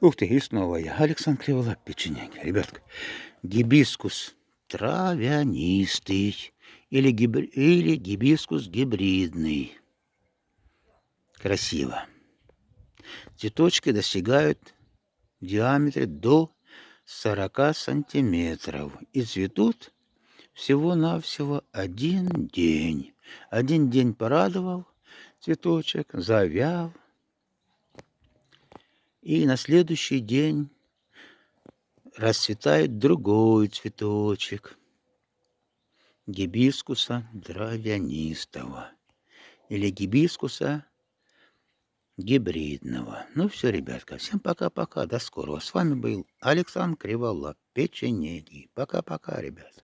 Ух ты, и снова я. Александр Криволап, печенеги. Ребятка, гибискус травянистый или, гиб... или гибискус гибридный. Красиво. Цветочки достигают в диаметре до 40 сантиметров и цветут всего-навсего один день. Один день порадовал цветочек, завял, и на следующий день расцветает другой цветочек гибискуса дровянистого или гибискуса гибридного. Ну все, ребятка, всем пока-пока, до скорого. С вами был Александр Криволап, печенеги. Пока-пока, ребят.